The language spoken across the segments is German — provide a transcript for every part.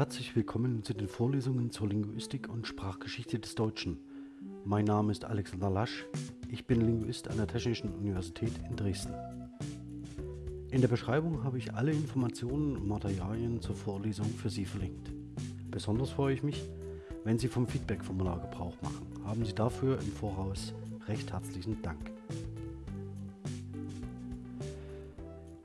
Herzlich willkommen zu den Vorlesungen zur Linguistik und Sprachgeschichte des Deutschen. Mein Name ist Alexander Lasch, ich bin Linguist an der Technischen Universität in Dresden. In der Beschreibung habe ich alle Informationen und Materialien zur Vorlesung für Sie verlinkt. Besonders freue ich mich, wenn Sie vom Feedback-Formular Gebrauch machen. Haben Sie dafür im Voraus recht herzlichen Dank.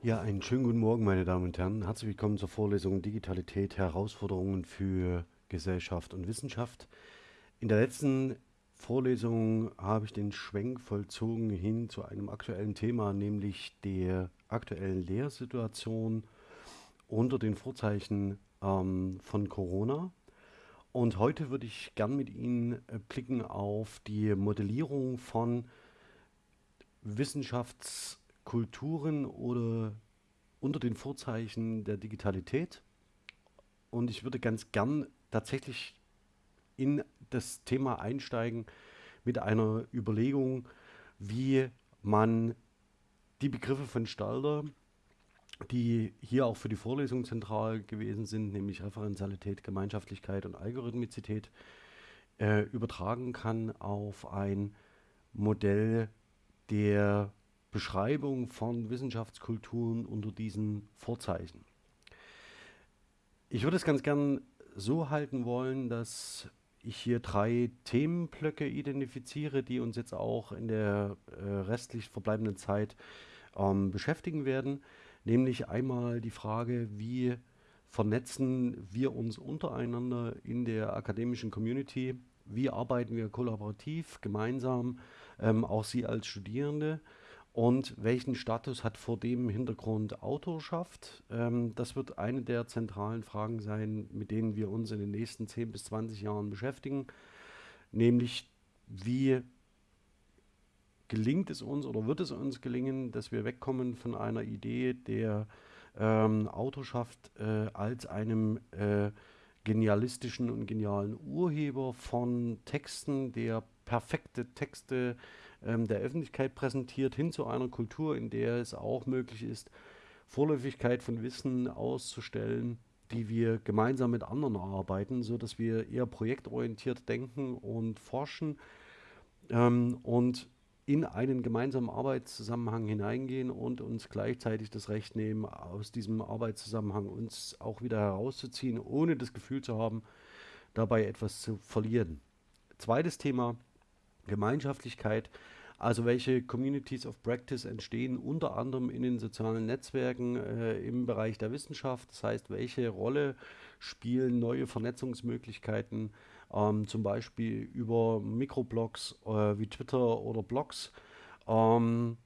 Ja, einen schönen guten Morgen, meine Damen und Herren. Herzlich willkommen zur Vorlesung Digitalität, Herausforderungen für Gesellschaft und Wissenschaft. In der letzten Vorlesung habe ich den Schwenk vollzogen hin zu einem aktuellen Thema, nämlich der aktuellen Lehrsituation unter den Vorzeichen ähm, von Corona. Und heute würde ich gern mit Ihnen äh, blicken auf die Modellierung von Wissenschafts- Kulturen oder unter den Vorzeichen der Digitalität. Und ich würde ganz gern tatsächlich in das Thema einsteigen mit einer Überlegung, wie man die Begriffe von Stalder, die hier auch für die Vorlesung zentral gewesen sind, nämlich Referenzialität, Gemeinschaftlichkeit und Algorithmizität, äh, übertragen kann auf ein Modell der Beschreibung von Wissenschaftskulturen unter diesen Vorzeichen. Ich würde es ganz gern so halten wollen, dass ich hier drei Themenblöcke identifiziere, die uns jetzt auch in der äh, restlich verbleibenden Zeit ähm, beschäftigen werden. Nämlich einmal die Frage, wie vernetzen wir uns untereinander in der akademischen Community, wie arbeiten wir kollaborativ, gemeinsam, ähm, auch Sie als Studierende und welchen Status hat vor dem Hintergrund Autorschaft? Ähm, das wird eine der zentralen Fragen sein, mit denen wir uns in den nächsten 10 bis 20 Jahren beschäftigen. Nämlich, wie gelingt es uns oder wird es uns gelingen, dass wir wegkommen von einer Idee der ähm, Autorschaft äh, als einem äh, genialistischen und genialen Urheber von Texten, der perfekte Texte ähm, der Öffentlichkeit präsentiert, hin zu einer Kultur, in der es auch möglich ist, Vorläufigkeit von Wissen auszustellen, die wir gemeinsam mit anderen erarbeiten, sodass wir eher projektorientiert denken und forschen ähm, und in einen gemeinsamen Arbeitszusammenhang hineingehen und uns gleichzeitig das Recht nehmen, aus diesem Arbeitszusammenhang uns auch wieder herauszuziehen, ohne das Gefühl zu haben, dabei etwas zu verlieren. Zweites Thema, Gemeinschaftlichkeit, also welche Communities of Practice entstehen unter anderem in den sozialen Netzwerken äh, im Bereich der Wissenschaft. Das heißt, welche Rolle spielen neue Vernetzungsmöglichkeiten, ähm, zum Beispiel über Mikroblogs äh, wie Twitter oder Blogs. Ähm,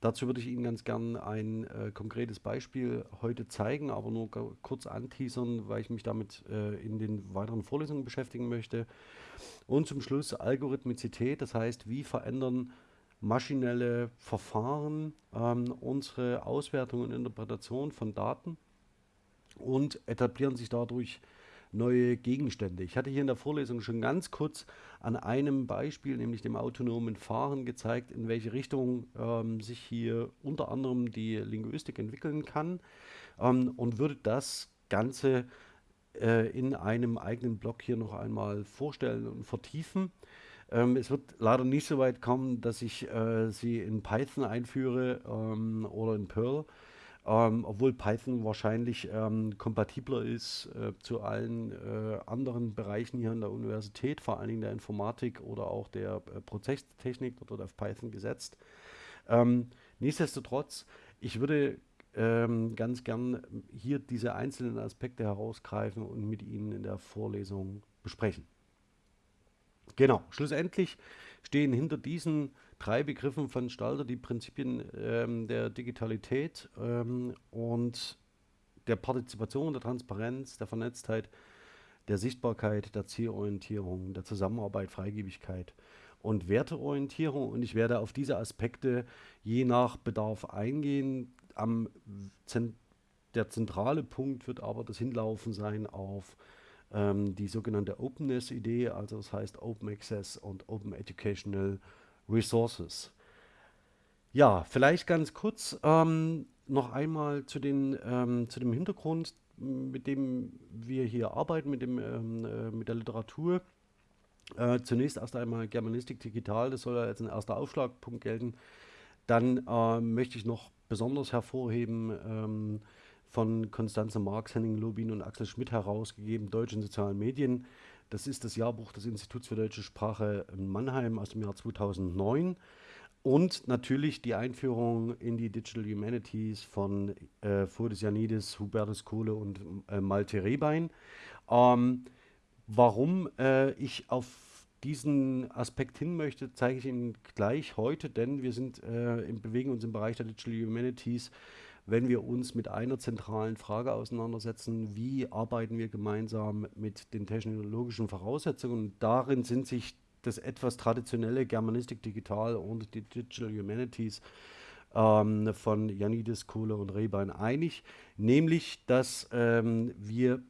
Dazu würde ich Ihnen ganz gern ein äh, konkretes Beispiel heute zeigen, aber nur kurz anteasern, weil ich mich damit äh, in den weiteren Vorlesungen beschäftigen möchte. Und zum Schluss Algorithmizität, das heißt, wie verändern maschinelle Verfahren ähm, unsere Auswertung und Interpretation von Daten und etablieren sich dadurch neue Gegenstände. Ich hatte hier in der Vorlesung schon ganz kurz an einem Beispiel, nämlich dem autonomen Fahren, gezeigt, in welche Richtung ähm, sich hier unter anderem die Linguistik entwickeln kann ähm, und würde das Ganze äh, in einem eigenen Blog hier noch einmal vorstellen und vertiefen. Ähm, es wird leider nicht so weit kommen, dass ich äh, sie in Python einführe ähm, oder in Perl. Ähm, obwohl Python wahrscheinlich ähm, kompatibler ist äh, zu allen äh, anderen Bereichen hier an der Universität, vor allen Dingen der Informatik oder auch der äh, Prozesstechnik, dort auf Python gesetzt. Ähm, nichtsdestotrotz, ich würde ähm, ganz gern hier diese einzelnen Aspekte herausgreifen und mit Ihnen in der Vorlesung besprechen. Genau, schlussendlich stehen hinter diesen drei Begriffen von Stalter die Prinzipien ähm, der Digitalität ähm, und der Partizipation, der Transparenz, der Vernetztheit, der Sichtbarkeit, der Zielorientierung, der Zusammenarbeit, Freigebigkeit und Werteorientierung. Und ich werde auf diese Aspekte je nach Bedarf eingehen. Am Zent der zentrale Punkt wird aber das Hinlaufen sein auf ähm, die sogenannte Openness-Idee, also das heißt Open Access und Open Educational Resources. Ja, vielleicht ganz kurz ähm, noch einmal zu den, ähm, zu dem Hintergrund, mit dem wir hier arbeiten, mit dem, ähm, äh, mit der Literatur. Äh, zunächst erst einmal Germanistik digital, das soll ja als ein erster Aufschlagpunkt gelten. Dann äh, möchte ich noch besonders hervorheben ähm, von Konstanze Marx, Henning Lobin und Axel Schmidt herausgegeben, Deutsch in sozialen Medien. Das ist das Jahrbuch des Instituts für deutsche Sprache in Mannheim aus dem Jahr 2009. Und natürlich die Einführung in die Digital Humanities von äh, Janidis, Hubertus Kohle und äh, Malte Rehbein. Ähm, warum äh, ich auf diesen Aspekt hin möchte, zeige ich Ihnen gleich heute, denn wir sind äh, bewegen uns im Bereich der Digital Humanities, wenn wir uns mit einer zentralen Frage auseinandersetzen, wie arbeiten wir gemeinsam mit den technologischen Voraussetzungen. Und darin sind sich das etwas traditionelle Germanistik Digital und die Digital Humanities ähm, von Janidis, Kohle und Rehbein einig, nämlich, dass ähm, wir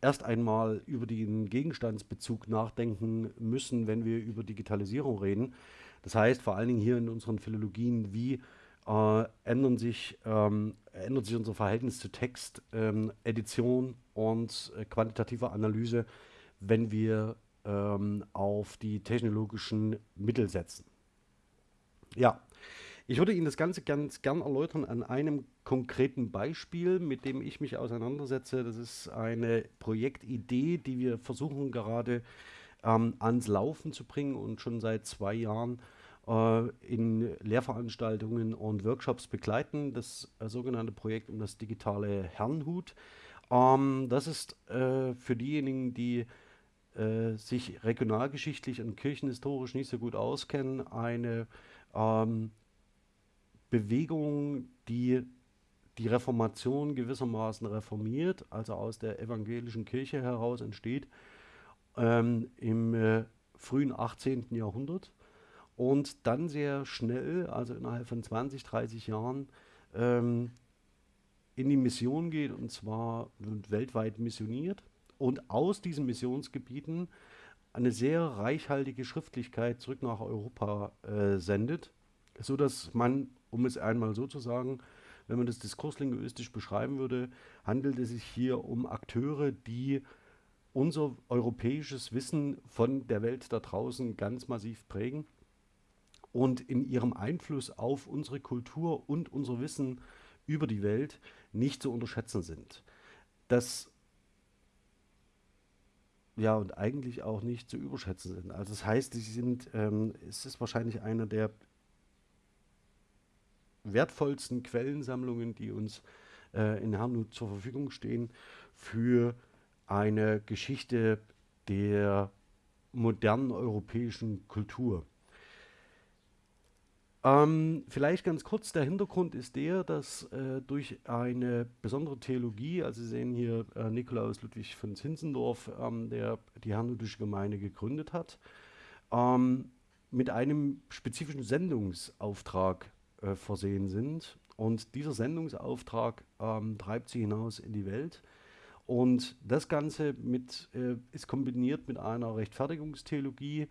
erst einmal über den Gegenstandsbezug nachdenken müssen, wenn wir über Digitalisierung reden. Das heißt vor allen Dingen hier in unseren Philologien, wie äh, ändern sich, ähm, ändert sich unser Verhältnis zu Text, ähm, Edition und äh, quantitativer Analyse, wenn wir ähm, auf die technologischen Mittel setzen. Ja, ich würde Ihnen das Ganze ganz gern erläutern an einem konkreten Beispiel, mit dem ich mich auseinandersetze. Das ist eine Projektidee, die wir versuchen gerade ähm, ans Laufen zu bringen und schon seit zwei Jahren äh, in Lehrveranstaltungen und Workshops begleiten. Das äh, sogenannte Projekt um das digitale Herrnhut. Ähm, das ist äh, für diejenigen, die äh, sich regionalgeschichtlich und kirchenhistorisch nicht so gut auskennen, eine ähm, Bewegung, die die Reformation gewissermaßen reformiert, also aus der evangelischen Kirche heraus entsteht, ähm, im äh, frühen 18. Jahrhundert und dann sehr schnell, also innerhalb von 20, 30 Jahren, ähm, in die Mission geht und zwar weltweit missioniert und aus diesen Missionsgebieten eine sehr reichhaltige Schriftlichkeit zurück nach Europa äh, sendet, sodass man, um es einmal so zu sagen, wenn man das diskurslinguistisch beschreiben würde, handelt es sich hier um Akteure, die unser europäisches Wissen von der Welt da draußen ganz massiv prägen und in ihrem Einfluss auf unsere Kultur und unser Wissen über die Welt nicht zu unterschätzen sind. Das ja, und eigentlich auch nicht zu überschätzen sind. Also das heißt, sie sind, ähm, es ist wahrscheinlich einer der wertvollsten Quellensammlungen, die uns äh, in Herrnhut zur Verfügung stehen, für eine Geschichte der modernen europäischen Kultur. Ähm, vielleicht ganz kurz, der Hintergrund ist der, dass äh, durch eine besondere Theologie, also Sie sehen hier äh, Nikolaus Ludwig von Zinzendorf, ähm, der die Herrnhutische Gemeinde gegründet hat, ähm, mit einem spezifischen Sendungsauftrag äh, versehen sind. Und dieser Sendungsauftrag ähm, treibt sie hinaus in die Welt. Und das Ganze mit, äh, ist kombiniert mit einer Rechtfertigungstheologie,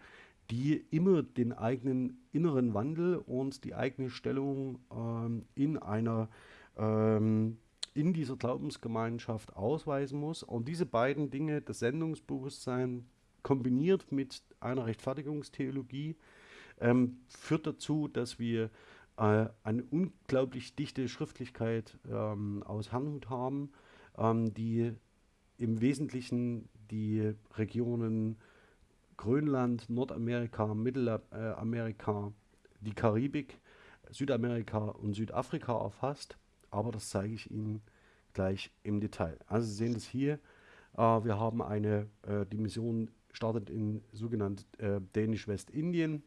die immer den eigenen inneren Wandel und die eigene Stellung ähm, in einer ähm, in dieser Glaubensgemeinschaft ausweisen muss. Und diese beiden Dinge, das Sendungsbewusstsein kombiniert mit einer Rechtfertigungstheologie, ähm, führt dazu, dass wir äh, eine unglaublich dichte Schriftlichkeit ähm, aus Herrnhut haben, ähm, die im Wesentlichen die Regionen Grönland, Nordamerika, Mittelamerika, die Karibik, Südamerika und Südafrika erfasst. Aber das zeige ich Ihnen gleich im Detail. Also Sie sehen das hier. Äh, wir haben eine, äh, die Mission startet in sogenannt äh, Dänisch-Westindien.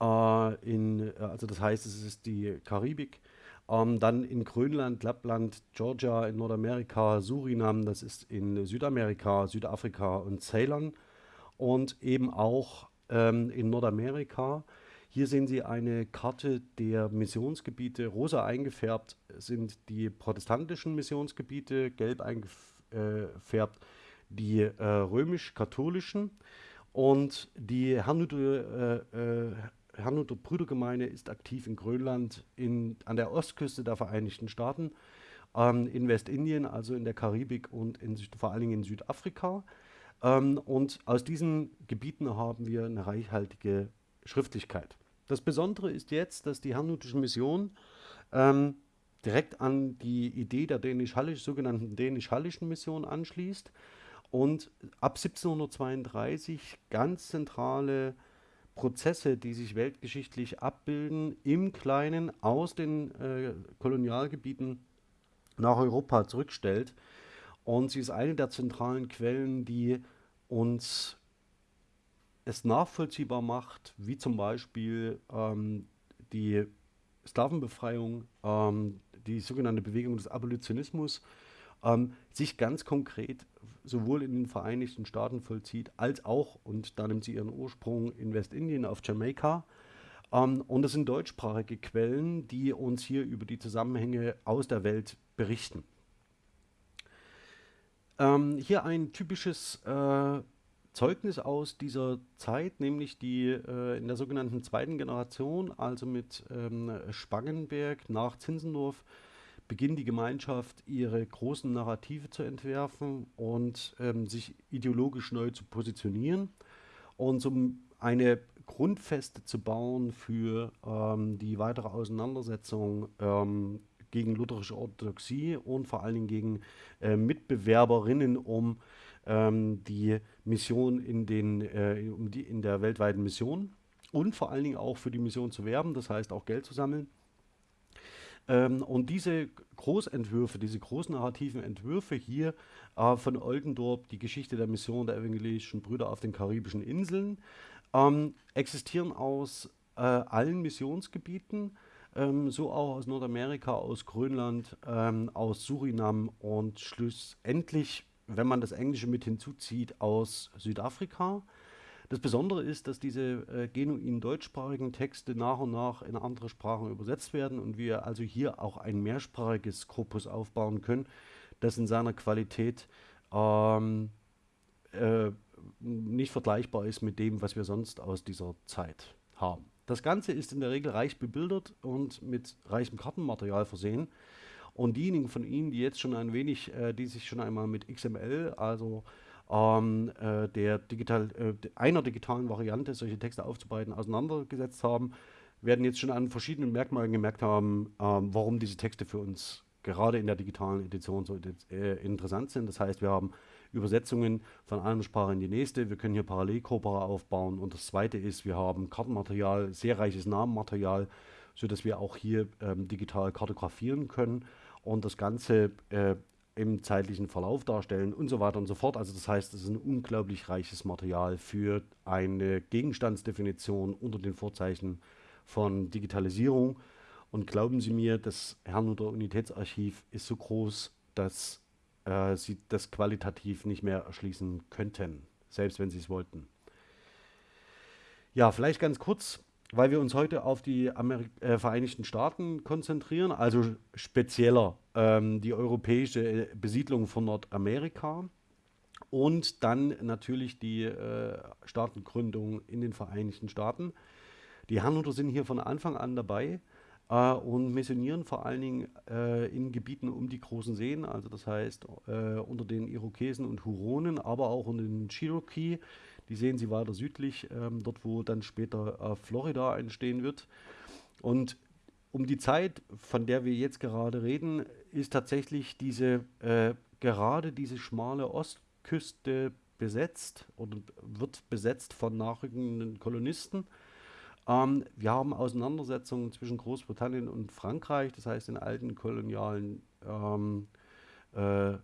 Äh, in, äh, also das heißt, es ist die Karibik. Ähm, dann in Grönland, Lappland, Georgia in Nordamerika, Surinam, das ist in Südamerika, Südafrika und Ceylon und eben auch ähm, in Nordamerika. Hier sehen Sie eine Karte der Missionsgebiete. Rosa eingefärbt sind die protestantischen Missionsgebiete, gelb eingefärbt die äh, römisch-katholischen. Und die Herrnhuter äh, äh, ist aktiv in Grönland, in, an der Ostküste der Vereinigten Staaten, ähm, in Westindien, also in der Karibik und in, vor allen Dingen in Südafrika. Ähm, und aus diesen Gebieten haben wir eine reichhaltige Schriftlichkeit. Das Besondere ist jetzt, dass die Herrnhutische Mission ähm, direkt an die Idee der dänisch-hallisch, sogenannten dänisch-hallischen Mission anschließt und ab 1732 ganz zentrale Prozesse, die sich weltgeschichtlich abbilden, im Kleinen aus den äh, Kolonialgebieten nach Europa zurückstellt. Und sie ist eine der zentralen Quellen, die uns es nachvollziehbar macht, wie zum Beispiel ähm, die Sklavenbefreiung, ähm, die sogenannte Bewegung des Abolitionismus, ähm, sich ganz konkret sowohl in den Vereinigten Staaten vollzieht, als auch, und da nimmt sie ihren Ursprung in Westindien auf Jamaika. Ähm, und das sind deutschsprachige Quellen, die uns hier über die Zusammenhänge aus der Welt berichten. Ähm, hier ein typisches äh, Zeugnis aus dieser Zeit, nämlich die äh, in der sogenannten zweiten Generation, also mit ähm, Spangenberg nach Zinzendorf, beginnt die Gemeinschaft ihre großen Narrative zu entwerfen und ähm, sich ideologisch neu zu positionieren und um eine Grundfeste zu bauen für ähm, die weitere Auseinandersetzung ähm, gegen lutherische Orthodoxie und vor allen Dingen gegen äh, Mitbewerberinnen um ähm, die Mission in, den, äh, um die, in der weltweiten Mission und vor allen Dingen auch für die Mission zu werben, das heißt auch Geld zu sammeln. Ähm, und diese Großentwürfe, diese großnarrativen Entwürfe hier äh, von Oldendorp, die Geschichte der Mission der evangelischen Brüder auf den karibischen Inseln, ähm, existieren aus äh, allen Missionsgebieten, ähm, so auch aus Nordamerika, aus Grönland, ähm, aus Surinam und schlussendlich, wenn man das Englische mit hinzuzieht, aus Südafrika. Das Besondere ist, dass diese äh, genuin deutschsprachigen Texte nach und nach in andere Sprachen übersetzt werden und wir also hier auch ein mehrsprachiges Korpus aufbauen können, das in seiner Qualität ähm, äh, nicht vergleichbar ist mit dem, was wir sonst aus dieser Zeit haben. Das Ganze ist in der Regel reich bebildert und mit reichem Kartenmaterial versehen. Und diejenigen von Ihnen, die jetzt schon ein wenig, äh, die sich schon einmal mit XML, also ähm, äh, der digital, äh, einer digitalen Variante, solche Texte aufzubereiten, auseinandergesetzt haben, werden jetzt schon an verschiedenen Merkmalen gemerkt haben, ähm, warum diese Texte für uns gerade in der digitalen Edition so äh, interessant sind. Das heißt, wir haben Übersetzungen von einer Sprache in die nächste. Wir können hier Parallelkorpora aufbauen. Und das zweite ist, wir haben Kartenmaterial, sehr reiches Namenmaterial, sodass wir auch hier ähm, digital kartografieren können und das Ganze äh, im zeitlichen Verlauf darstellen und so weiter und so fort. Also das heißt, es ist ein unglaublich reiches Material für eine Gegenstandsdefinition unter den Vorzeichen von Digitalisierung. Und glauben Sie mir, das Herrnhuter Unitätsarchiv ist so groß, dass äh, Sie das qualitativ nicht mehr erschließen könnten, selbst wenn Sie es wollten. Ja, vielleicht ganz kurz weil wir uns heute auf die Ameri äh, Vereinigten Staaten konzentrieren, also spezieller ähm, die europäische äh, Besiedlung von Nordamerika und dann natürlich die äh, Staatengründung in den Vereinigten Staaten. Die Herrnhuter sind hier von Anfang an dabei äh, und missionieren vor allen Dingen äh, in Gebieten um die großen Seen, also das heißt äh, unter den Irokesen und Huronen, aber auch unter den Cherokee die sehen Sie weiter südlich, ähm, dort wo dann später äh, Florida entstehen wird. Und um die Zeit, von der wir jetzt gerade reden, ist tatsächlich diese äh, gerade diese schmale Ostküste besetzt oder wird besetzt von nachrückenden Kolonisten. Ähm, wir haben Auseinandersetzungen zwischen Großbritannien und Frankreich, das heißt den alten kolonialen ähm, äh,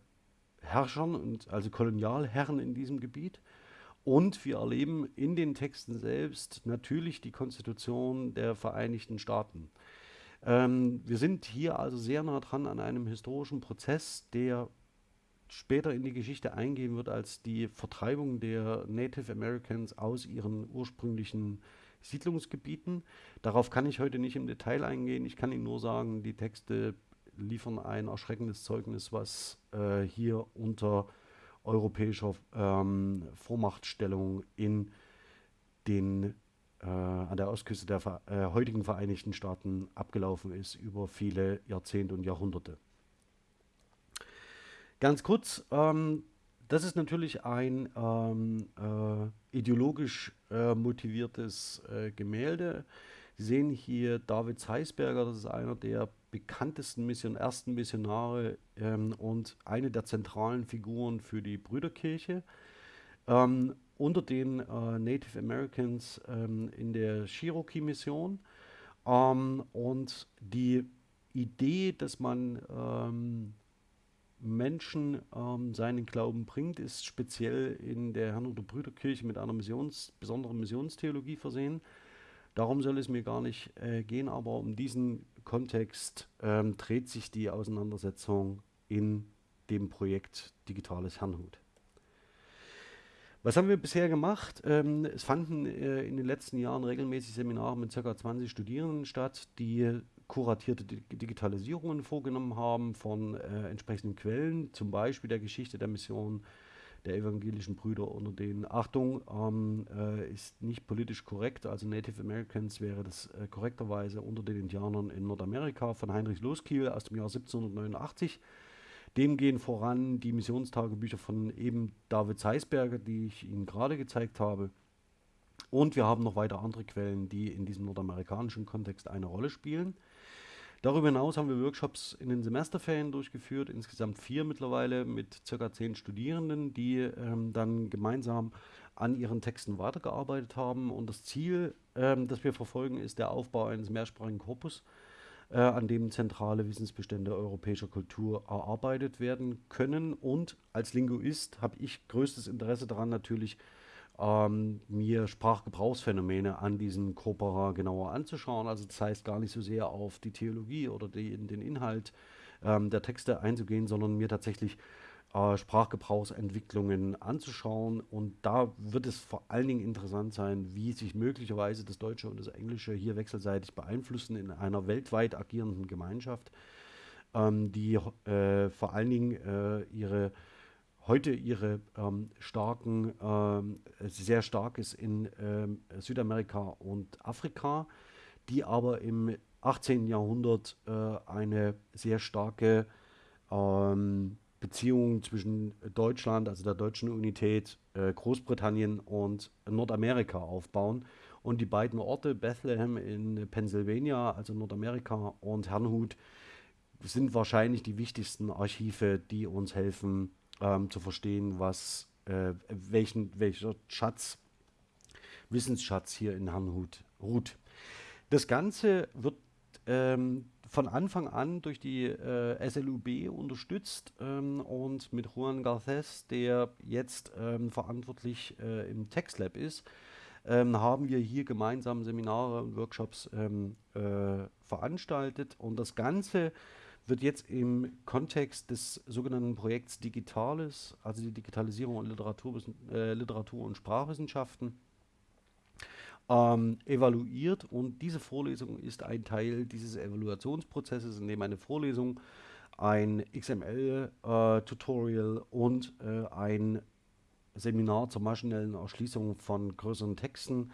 Herrschern und also Kolonialherren in diesem Gebiet. Und wir erleben in den Texten selbst natürlich die Konstitution der Vereinigten Staaten. Ähm, wir sind hier also sehr nah dran an einem historischen Prozess, der später in die Geschichte eingehen wird als die Vertreibung der Native Americans aus ihren ursprünglichen Siedlungsgebieten. Darauf kann ich heute nicht im Detail eingehen. Ich kann Ihnen nur sagen, die Texte liefern ein erschreckendes Zeugnis, was äh, hier unter europäischer ähm, Vormachtstellung in den äh, an der Ostküste der äh, heutigen Vereinigten Staaten abgelaufen ist über viele Jahrzehnte und Jahrhunderte. Ganz kurz, ähm, das ist natürlich ein ähm, äh, ideologisch äh, motiviertes äh, Gemälde. Sie sehen hier David Zeisberger, das ist einer der bekanntesten Mission, ersten Missionare ähm, und eine der zentralen Figuren für die Brüderkirche. Ähm, unter den äh, Native Americans ähm, in der Cherokee-Mission. Ähm, und die Idee, dass man ähm, Menschen ähm, seinen Glauben bringt, ist speziell in der Herrn- Brüderkirche mit einer Missions, besonderen Missionstheologie versehen. Darum soll es mir gar nicht äh, gehen, aber um diesen Kontext ähm, dreht sich die Auseinandersetzung in dem Projekt Digitales Herrnhut. Was haben wir bisher gemacht? Ähm, es fanden äh, in den letzten Jahren regelmäßig Seminare mit ca. 20 Studierenden statt, die kuratierte Di Digitalisierungen vorgenommen haben von äh, entsprechenden Quellen, zum Beispiel der Geschichte der Mission der evangelischen Brüder unter denen. Achtung, ähm, äh, ist nicht politisch korrekt, also Native Americans wäre das äh, korrekterweise unter den Indianern in Nordamerika von Heinrich Loskiel aus dem Jahr 1789. Dem gehen voran die Missionstagebücher von eben David Seisberger, die ich Ihnen gerade gezeigt habe. Und wir haben noch weiter andere Quellen, die in diesem nordamerikanischen Kontext eine Rolle spielen. Darüber hinaus haben wir Workshops in den Semesterferien durchgeführt, insgesamt vier mittlerweile mit circa zehn Studierenden, die ähm, dann gemeinsam an ihren Texten weitergearbeitet haben. Und das Ziel, ähm, das wir verfolgen, ist der Aufbau eines mehrsprachigen Korpus, äh, an dem zentrale Wissensbestände europäischer Kultur erarbeitet werden können. Und als Linguist habe ich größtes Interesse daran, natürlich ähm, mir Sprachgebrauchsphänomene an diesen Corpora genauer anzuschauen. Also das heißt gar nicht so sehr auf die Theologie oder die, den Inhalt ähm, der Texte einzugehen, sondern mir tatsächlich äh, Sprachgebrauchsentwicklungen anzuschauen. Und da wird es vor allen Dingen interessant sein, wie sich möglicherweise das Deutsche und das Englische hier wechselseitig beeinflussen in einer weltweit agierenden Gemeinschaft, ähm, die äh, vor allen Dingen äh, ihre heute ihre ähm, starken, ähm, sehr stark ist in ähm, Südamerika und Afrika, die aber im 18. Jahrhundert äh, eine sehr starke ähm, Beziehungen zwischen Deutschland, also der deutschen Unität, äh, Großbritannien und Nordamerika aufbauen. Und die beiden Orte, Bethlehem in Pennsylvania, also Nordamerika, und Herrnhut, sind wahrscheinlich die wichtigsten Archive, die uns helfen ähm, zu verstehen, was, äh, welchen, welcher Schatz, Wissensschatz hier in Herrnhut ruht. Das Ganze wird ähm, von Anfang an durch die äh, SLUB unterstützt ähm, und mit Juan Garces, der jetzt ähm, verantwortlich äh, im TextLab ist, ähm, haben wir hier gemeinsam Seminare und Workshops ähm, äh, veranstaltet und das Ganze wird jetzt im Kontext des sogenannten Projekts Digitales, also die Digitalisierung und Literatur, äh, Literatur und Sprachwissenschaften, ähm, evaluiert. Und diese Vorlesung ist ein Teil dieses Evaluationsprozesses, in dem eine Vorlesung, ein XML-Tutorial äh, und äh, ein Seminar zur maschinellen Erschließung von größeren Texten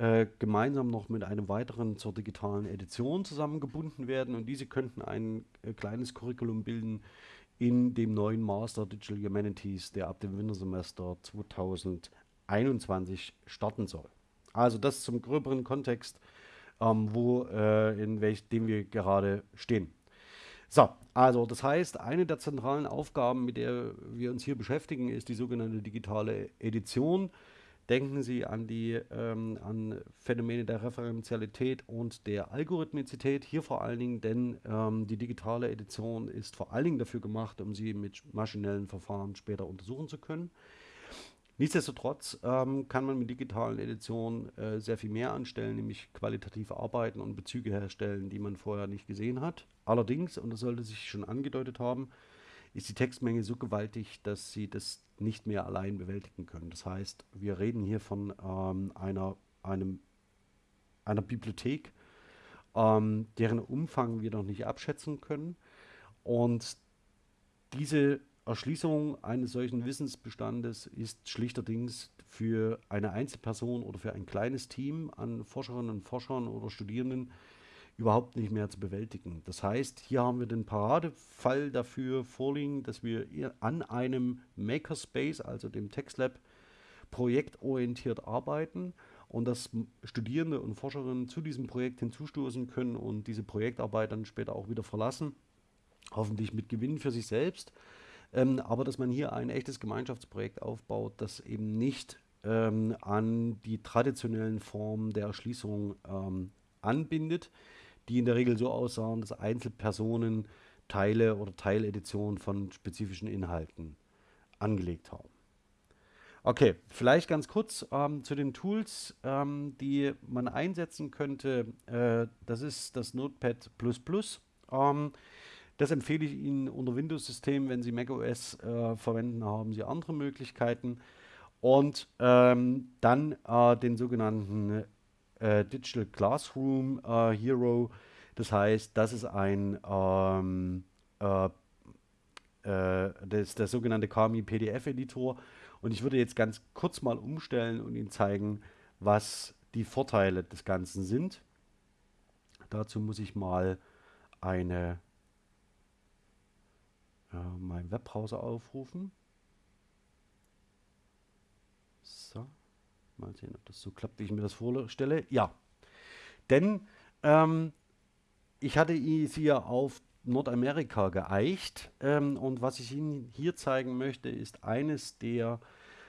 äh, gemeinsam noch mit einem weiteren zur digitalen Edition zusammengebunden werden und diese könnten ein äh, kleines Curriculum bilden in dem neuen Master Digital Humanities, der ab dem Wintersemester 2021 starten soll. Also das zum gröberen Kontext, ähm, wo, äh, in welchem wir gerade stehen. So, also das heißt, eine der zentralen Aufgaben, mit der wir uns hier beschäftigen, ist die sogenannte digitale Edition. Denken Sie an die ähm, an Phänomene der Referenzialität und der Algorithmizität. Hier vor allen Dingen, denn ähm, die digitale Edition ist vor allen Dingen dafür gemacht, um sie mit maschinellen Verfahren später untersuchen zu können. Nichtsdestotrotz ähm, kann man mit digitalen Editionen äh, sehr viel mehr anstellen, nämlich qualitativ arbeiten und Bezüge herstellen, die man vorher nicht gesehen hat. Allerdings, und das sollte sich schon angedeutet haben, ist die Textmenge so gewaltig, dass sie das nicht mehr allein bewältigen können. Das heißt, wir reden hier von ähm, einer, einem, einer Bibliothek, ähm, deren Umfang wir noch nicht abschätzen können. Und diese Erschließung eines solchen Wissensbestandes ist schlichterdings für eine Einzelperson oder für ein kleines Team an Forscherinnen und Forschern oder Studierenden überhaupt nicht mehr zu bewältigen. Das heißt, hier haben wir den Paradefall dafür vorliegen, dass wir an einem Makerspace, also dem TextLab, projektorientiert arbeiten und dass Studierende und Forscherinnen zu diesem Projekt hinzustoßen können und diese Projektarbeit dann später auch wieder verlassen, hoffentlich mit Gewinn für sich selbst. Ähm, aber dass man hier ein echtes Gemeinschaftsprojekt aufbaut, das eben nicht ähm, an die traditionellen Formen der Erschließung ähm, anbindet, die in der Regel so aussahen, dass Einzelpersonen Teile oder Teileditionen von spezifischen Inhalten angelegt haben. Okay, vielleicht ganz kurz ähm, zu den Tools, ähm, die man einsetzen könnte. Äh, das ist das Notepad++. Ähm, das empfehle ich Ihnen unter Windows-System. Wenn Sie macOS äh, verwenden, haben Sie andere Möglichkeiten. Und ähm, dann äh, den sogenannten äh, Digital Classroom äh, Hero. Das heißt, das ist ein ähm, äh, äh, das, der sogenannte Kami PDF Editor. Und ich würde jetzt ganz kurz mal umstellen und Ihnen zeigen, was die Vorteile des Ganzen sind. Dazu muss ich mal eine äh, meinen Webbrowser aufrufen. So. Mal sehen, ob das so klappt, wie ich mir das vorstelle. Ja, denn ähm, ich hatte sie ja auf Nordamerika geeicht ähm, und was ich Ihnen hier zeigen möchte, ist eines der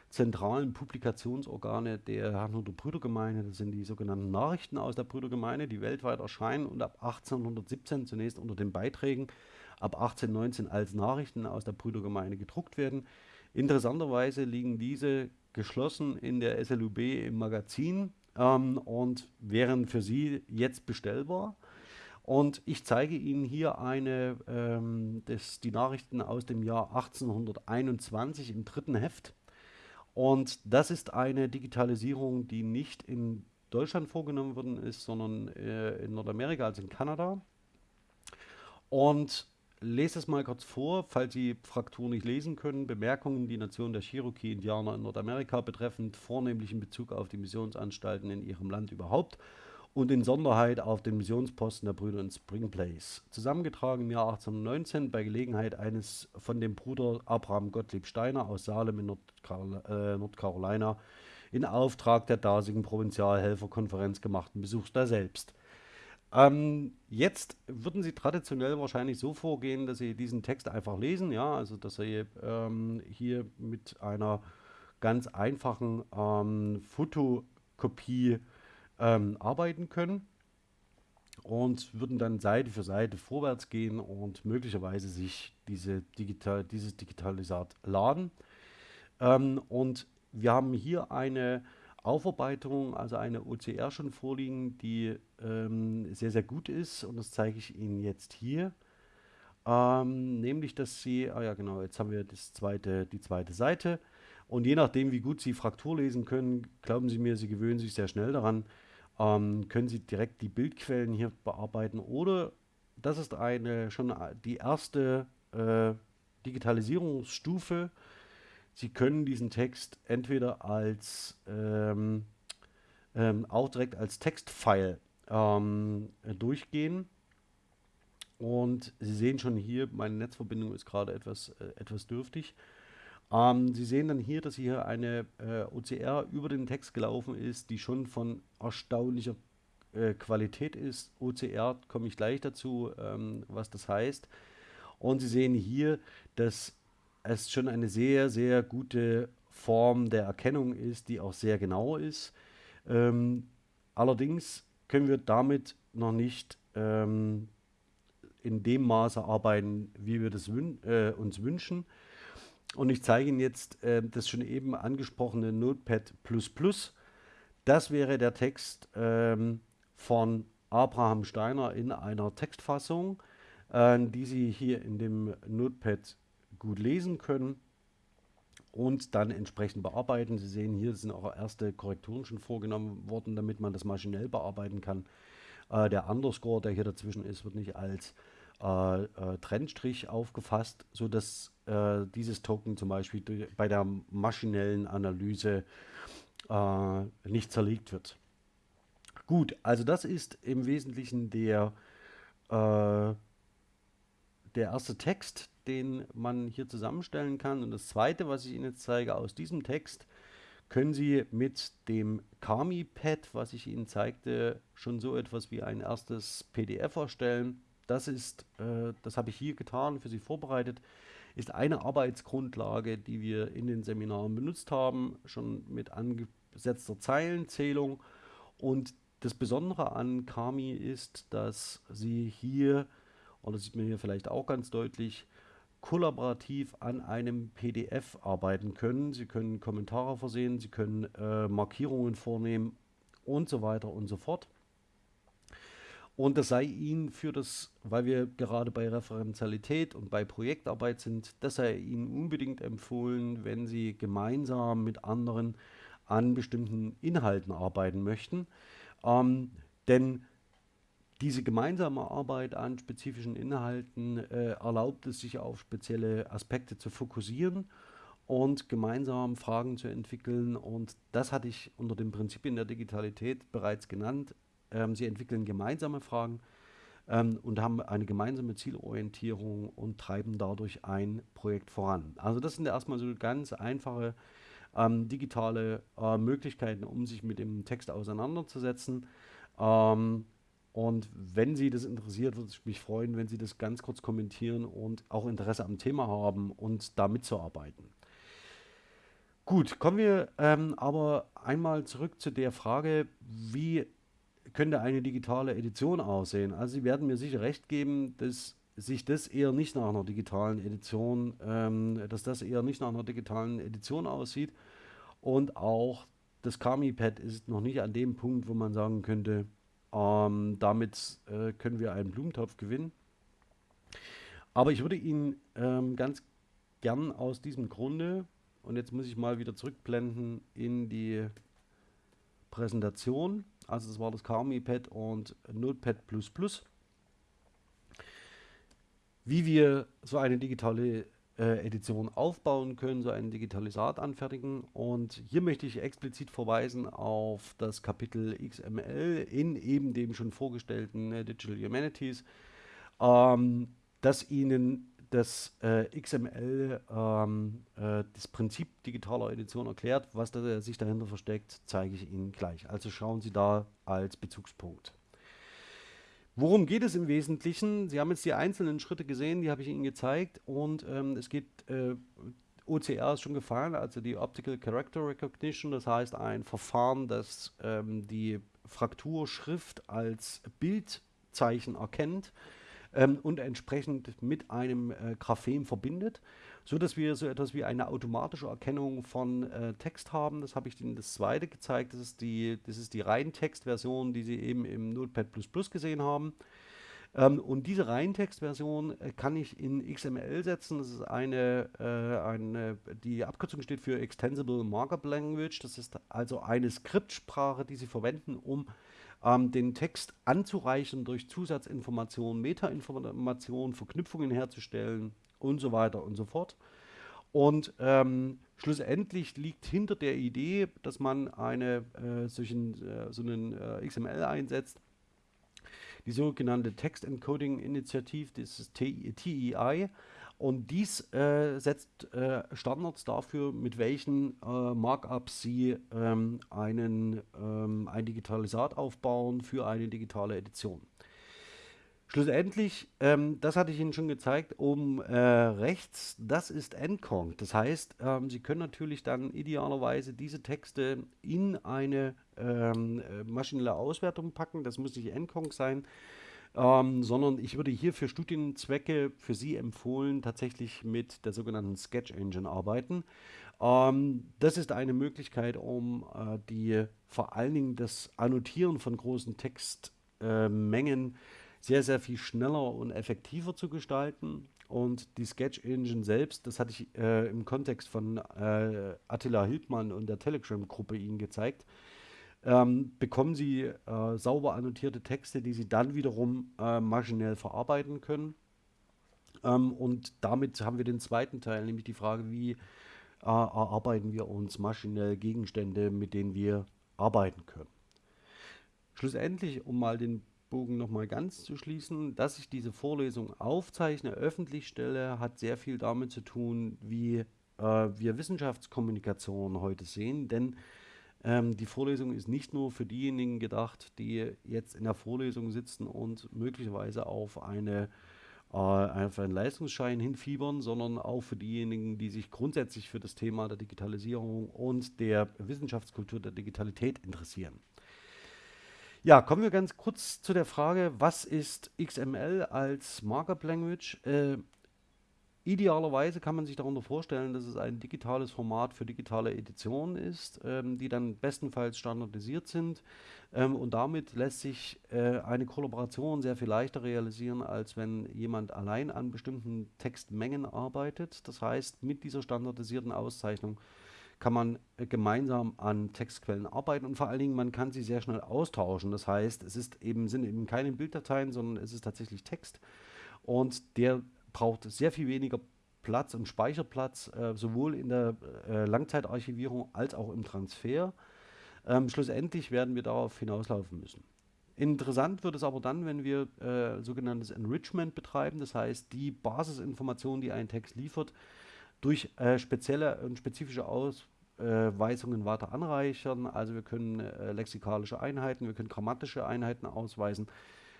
zentralen Publikationsorgane der Herrnhuter Brüdergemeinde. Das sind die sogenannten Nachrichten aus der Brüdergemeinde, die weltweit erscheinen und ab 1817 zunächst unter den Beiträgen, ab 1819 als Nachrichten aus der Brüdergemeinde gedruckt werden. Interessanterweise liegen diese geschlossen in der SLUB im Magazin ähm, und wären für Sie jetzt bestellbar. Und ich zeige Ihnen hier eine, ähm, das, die Nachrichten aus dem Jahr 1821 im dritten Heft. Und das ist eine Digitalisierung, die nicht in Deutschland vorgenommen worden ist, sondern äh, in Nordamerika, also in Kanada. Und lese es mal kurz vor, falls Sie Fraktur nicht lesen können. Bemerkungen, die Nation der Cherokee-Indianer in Nordamerika betreffend, vornehmlich in Bezug auf die Missionsanstalten in ihrem Land überhaupt und in Sonderheit auf den Missionsposten der Brüder in Spring Place. Zusammengetragen im Jahr 1819 bei Gelegenheit eines von dem Bruder Abraham Gottlieb Steiner aus Salem in Nordcarol äh, Nordcarolina in Auftrag der dasigen Provinzialhelferkonferenz gemachten Besuchs da selbst. Ähm, jetzt würden Sie traditionell wahrscheinlich so vorgehen, dass Sie diesen Text einfach lesen, ja, also dass Sie ähm, hier mit einer ganz einfachen ähm, Fotokopie ähm, arbeiten können und würden dann Seite für Seite vorwärts gehen und möglicherweise sich diese digital, dieses Digitalisat laden. Ähm, und wir haben hier eine Aufarbeitung, also eine OCR schon vorliegen, die ähm, sehr, sehr gut ist. Und das zeige ich Ihnen jetzt hier. Ähm, nämlich, dass Sie, ah ja genau, jetzt haben wir das zweite, die zweite Seite. Und je nachdem, wie gut Sie Fraktur lesen können, glauben Sie mir, Sie gewöhnen sich sehr schnell daran, ähm, können Sie direkt die Bildquellen hier bearbeiten oder das ist eine schon die erste äh, Digitalisierungsstufe, Sie können diesen Text entweder als ähm, ähm, auch direkt als Textfile ähm, durchgehen. Und Sie sehen schon hier, meine Netzverbindung ist gerade etwas, äh, etwas dürftig. Ähm, Sie sehen dann hier, dass hier eine äh, OCR über den Text gelaufen ist, die schon von erstaunlicher äh, Qualität ist. OCR komme ich gleich dazu, ähm, was das heißt. Und Sie sehen hier, dass es schon eine sehr, sehr gute Form der Erkennung ist, die auch sehr genau ist. Ähm, allerdings können wir damit noch nicht ähm, in dem Maße arbeiten, wie wir das wün äh, uns wünschen. Und ich zeige Ihnen jetzt äh, das schon eben angesprochene Notepad++. Das wäre der Text ähm, von Abraham Steiner in einer Textfassung, äh, die Sie hier in dem Notepad gut lesen können und dann entsprechend bearbeiten. Sie sehen hier sind auch erste Korrekturen schon vorgenommen worden, damit man das maschinell bearbeiten kann. Äh, der Underscore, der hier dazwischen ist, wird nicht als äh, äh, Trennstrich aufgefasst, sodass äh, dieses Token zum Beispiel bei der maschinellen Analyse äh, nicht zerlegt wird. Gut, also das ist im Wesentlichen der, äh, der erste Text, den man hier zusammenstellen kann. Und das zweite, was ich Ihnen jetzt zeige, aus diesem Text können Sie mit dem Kami-Pad, was ich Ihnen zeigte, schon so etwas wie ein erstes PDF erstellen. Das ist, äh, das habe ich hier getan, für Sie vorbereitet, ist eine Arbeitsgrundlage, die wir in den Seminaren benutzt haben, schon mit angesetzter Zeilenzählung. Und das Besondere an Kami ist, dass Sie hier, oder sieht man hier vielleicht auch ganz deutlich, kollaborativ an einem PDF arbeiten können. Sie können Kommentare versehen, Sie können äh, Markierungen vornehmen und so weiter und so fort. Und das sei Ihnen für das, weil wir gerade bei Referenzialität und bei Projektarbeit sind, das sei Ihnen unbedingt empfohlen, wenn Sie gemeinsam mit anderen an bestimmten Inhalten arbeiten möchten. Ähm, denn diese gemeinsame Arbeit an spezifischen Inhalten äh, erlaubt es sich auf spezielle Aspekte zu fokussieren und gemeinsam Fragen zu entwickeln. Und das hatte ich unter den Prinzipien der Digitalität bereits genannt. Ähm, sie entwickeln gemeinsame Fragen ähm, und haben eine gemeinsame Zielorientierung und treiben dadurch ein Projekt voran. Also das sind erstmal so ganz einfache ähm, digitale äh, Möglichkeiten, um sich mit dem Text auseinanderzusetzen. Ähm, und wenn Sie das interessiert, würde ich mich freuen, wenn Sie das ganz kurz kommentieren und auch Interesse am Thema haben und da mitzuarbeiten. Gut, kommen wir ähm, aber einmal zurück zu der Frage, wie könnte eine digitale Edition aussehen? Also Sie werden mir sicher recht geben, dass sich das eher nicht nach einer digitalen Edition, ähm, dass das eher nicht nach einer digitalen Edition aussieht. Und auch das Kami-Pad ist noch nicht an dem Punkt, wo man sagen könnte, ähm, damit äh, können wir einen Blumentopf gewinnen. Aber ich würde Ihnen ähm, ganz gern aus diesem Grunde, und jetzt muss ich mal wieder zurückblenden in die Präsentation, also das war das Kami-Pad und Notepad++, wie wir so eine digitale äh, Edition aufbauen können, so einen Digitalisat anfertigen. Und hier möchte ich explizit verweisen auf das Kapitel XML in eben dem schon vorgestellten äh, Digital Humanities, ähm, das Ihnen das äh, XML, ähm, äh, das Prinzip digitaler Edition erklärt. Was da, sich dahinter versteckt, zeige ich Ihnen gleich. Also schauen Sie da als Bezugspunkt. Worum geht es im Wesentlichen? Sie haben jetzt die einzelnen Schritte gesehen, die habe ich Ihnen gezeigt und ähm, es geht, äh, OCR ist schon gefallen, also die Optical Character Recognition, das heißt ein Verfahren, das ähm, die Frakturschrift als Bildzeichen erkennt ähm, und entsprechend mit einem äh, Graphem verbindet so dass wir so etwas wie eine automatische Erkennung von äh, Text haben. Das habe ich Ihnen das zweite gezeigt. Das ist die, das ist die Reintextversion, die Sie eben im Notepad gesehen haben. Ähm, und diese Reintextversion äh, kann ich in XML setzen. Das ist eine, äh, eine, die Abkürzung steht für Extensible Markup Language. Das ist also eine Skriptsprache, die Sie verwenden, um ähm, den Text anzureichen durch Zusatzinformationen, Metainformationen, Verknüpfungen herzustellen und so weiter und so fort. Und ähm, schlussendlich liegt hinter der Idee, dass man eine, äh, solchen, äh, so einen äh, XML einsetzt, die sogenannte Text Encoding Initiative, das ist TEI. Und dies äh, setzt äh, Standards dafür, mit welchen äh, Markups Sie ähm, einen, ähm, ein Digitalisat aufbauen für eine digitale Edition. Schlussendlich, ähm, das hatte ich Ihnen schon gezeigt, oben äh, rechts, das ist Endconc. Das heißt, ähm, Sie können natürlich dann idealerweise diese Texte in eine ähm, äh, maschinelle Auswertung packen. Das muss nicht Endconc sein, ähm, sondern ich würde hier für Studienzwecke für Sie empfohlen, tatsächlich mit der sogenannten Sketch Engine arbeiten. Ähm, das ist eine Möglichkeit, um äh, die vor allen Dingen das Annotieren von großen Textmengen äh, sehr, sehr viel schneller und effektiver zu gestalten. Und die Sketch Engine selbst, das hatte ich äh, im Kontext von äh, Attila Hildmann und der Telegram-Gruppe Ihnen gezeigt, ähm, bekommen Sie äh, sauber annotierte Texte, die Sie dann wiederum äh, maschinell verarbeiten können. Ähm, und damit haben wir den zweiten Teil, nämlich die Frage, wie äh, erarbeiten wir uns maschinell Gegenstände, mit denen wir arbeiten können. Schlussendlich, um mal den Bogen nochmal ganz zu schließen, dass ich diese Vorlesung aufzeichne, öffentlich stelle, hat sehr viel damit zu tun, wie äh, wir Wissenschaftskommunikation heute sehen, denn ähm, die Vorlesung ist nicht nur für diejenigen gedacht, die jetzt in der Vorlesung sitzen und möglicherweise auf eine äh, auf einen Leistungsschein hinfiebern, sondern auch für diejenigen, die sich grundsätzlich für das Thema der Digitalisierung und der Wissenschaftskultur der Digitalität interessieren. Ja, kommen wir ganz kurz zu der Frage, was ist XML als Markup Language? Äh, Idealerweise kann man sich darunter vorstellen, dass es ein digitales Format für digitale Editionen ist, ähm, die dann bestenfalls standardisiert sind. Ähm, und damit lässt sich äh, eine Kollaboration sehr viel leichter realisieren, als wenn jemand allein an bestimmten Textmengen arbeitet. Das heißt, mit dieser standardisierten Auszeichnung kann man äh, gemeinsam an Textquellen arbeiten und vor allen Dingen, man kann sie sehr schnell austauschen. Das heißt, es ist eben, sind eben keine Bilddateien, sondern es ist tatsächlich Text. Und der braucht sehr viel weniger Platz und Speicherplatz, äh, sowohl in der äh, Langzeitarchivierung als auch im Transfer. Ähm, schlussendlich werden wir darauf hinauslaufen müssen. Interessant wird es aber dann, wenn wir äh, sogenanntes Enrichment betreiben, das heißt die Basisinformationen, die ein Text liefert, durch äh, spezielle und spezifische Ausweisungen weiter anreichern. Also wir können äh, lexikalische Einheiten, wir können grammatische Einheiten ausweisen,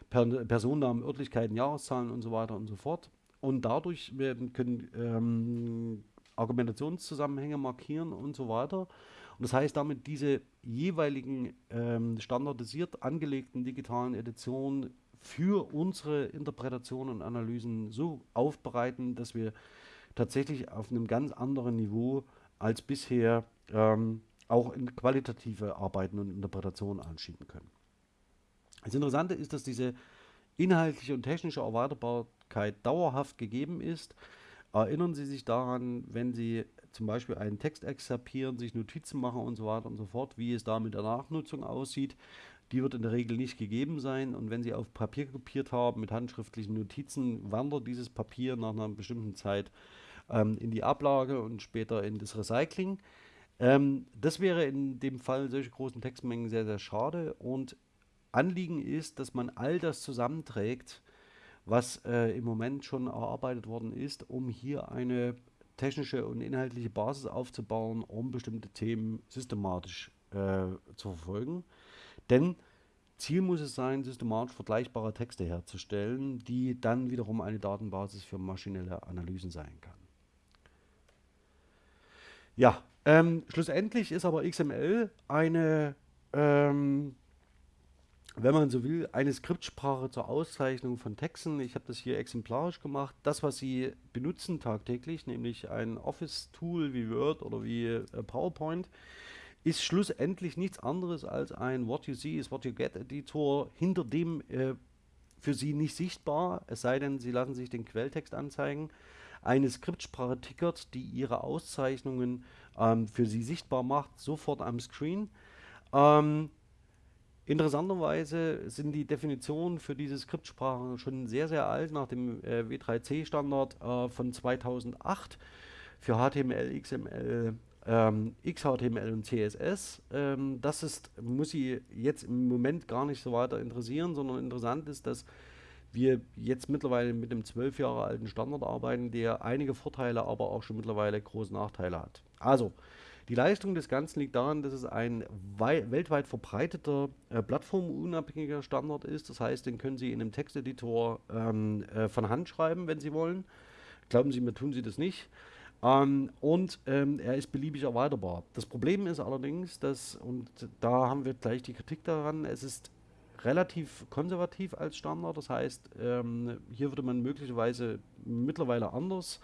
per Personennamen, Örtlichkeiten, Jahreszahlen und so weiter und so fort. Und dadurch werden, können ähm, Argumentationszusammenhänge markieren und so weiter. Und das heißt damit, diese jeweiligen ähm, standardisiert angelegten digitalen Editionen für unsere Interpretation und Analysen so aufbereiten, dass wir tatsächlich auf einem ganz anderen Niveau als bisher ähm, auch in qualitative Arbeiten und Interpretationen anschieben können. Das Interessante ist, dass diese inhaltliche und technische Erweiterbarkeit dauerhaft gegeben ist. Erinnern Sie sich daran, wenn Sie zum Beispiel einen Text exerpieren, sich Notizen machen und so weiter und so fort, wie es da mit der Nachnutzung aussieht. Die wird in der Regel nicht gegeben sein und wenn Sie auf Papier kopiert haben mit handschriftlichen Notizen, wandert dieses Papier nach einer bestimmten Zeit ähm, in die Ablage und später in das Recycling. Ähm, das wäre in dem Fall solche großen Textmengen sehr, sehr schade und Anliegen ist, dass man all das zusammenträgt, was äh, im Moment schon erarbeitet worden ist, um hier eine technische und inhaltliche Basis aufzubauen, um bestimmte Themen systematisch äh, zu verfolgen. Denn Ziel muss es sein, systematisch vergleichbare Texte herzustellen, die dann wiederum eine Datenbasis für maschinelle Analysen sein kann. Ja, ähm, schlussendlich ist aber XML eine ähm, wenn man so will, eine Skriptsprache zur Auszeichnung von Texten. Ich habe das hier exemplarisch gemacht. Das, was Sie benutzen tagtäglich, nämlich ein Office-Tool wie Word oder wie äh, PowerPoint, ist schlussendlich nichts anderes als ein What You See is What You Get Editor, hinter dem äh, für Sie nicht sichtbar, es sei denn, Sie lassen sich den Quelltext anzeigen, eine Skriptsprache tickert, die Ihre Auszeichnungen ähm, für Sie sichtbar macht, sofort am Screen. Ähm, Interessanterweise sind die Definitionen für diese Skriptsprachen schon sehr, sehr alt, nach dem äh, W3C-Standard äh, von 2008 für HTML, XML, ähm, XHTML und CSS. Ähm, das ist, muss Sie jetzt im Moment gar nicht so weiter interessieren, sondern interessant ist, dass wir jetzt mittlerweile mit einem zwölf Jahre alten Standard arbeiten, der einige Vorteile, aber auch schon mittlerweile große Nachteile hat. Also, die Leistung des Ganzen liegt daran, dass es ein weltweit verbreiteter, äh, plattformunabhängiger Standard ist. Das heißt, den können Sie in einem Texteditor ähm, äh, von Hand schreiben, wenn Sie wollen. Glauben Sie mir, tun Sie das nicht. Ähm, und ähm, er ist beliebig erweiterbar. Das Problem ist allerdings, dass, und da haben wir gleich die Kritik daran, es ist relativ konservativ als Standard. Das heißt, ähm, hier würde man möglicherweise mittlerweile anders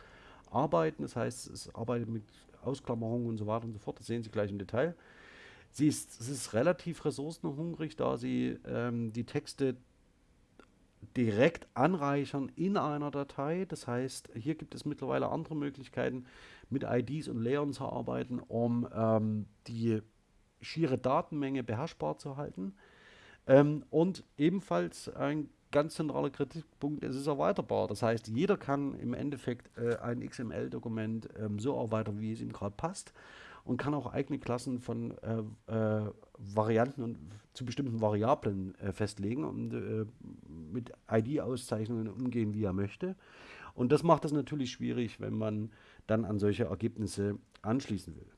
arbeiten. Das heißt, es arbeitet mit Ausklammerungen und so weiter und so fort. Das sehen Sie gleich im Detail. Sie ist, es ist relativ ressourcenhungrig, da Sie ähm, die Texte direkt anreichern in einer Datei. Das heißt, hier gibt es mittlerweile andere Möglichkeiten, mit IDs und Layern zu arbeiten, um ähm, die schiere Datenmenge beherrschbar zu halten. Ähm, und ebenfalls ein ganz zentraler Kritikpunkt, es ist erweiterbar. Das heißt, jeder kann im Endeffekt äh, ein XML-Dokument ähm, so erweitern, wie es ihm gerade passt und kann auch eigene Klassen von äh, äh, Varianten und zu bestimmten Variablen äh, festlegen und äh, mit ID-Auszeichnungen umgehen, wie er möchte. Und das macht es natürlich schwierig, wenn man dann an solche Ergebnisse anschließen will.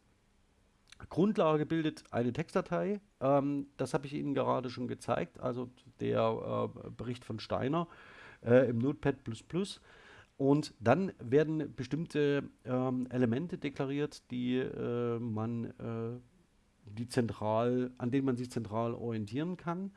Grundlage bildet eine Textdatei. Ähm, das habe ich Ihnen gerade schon gezeigt, also der äh, Bericht von Steiner äh, im Notepad++. Und dann werden bestimmte ähm, Elemente deklariert, die äh, man äh, die zentral, an denen man sich zentral orientieren kann.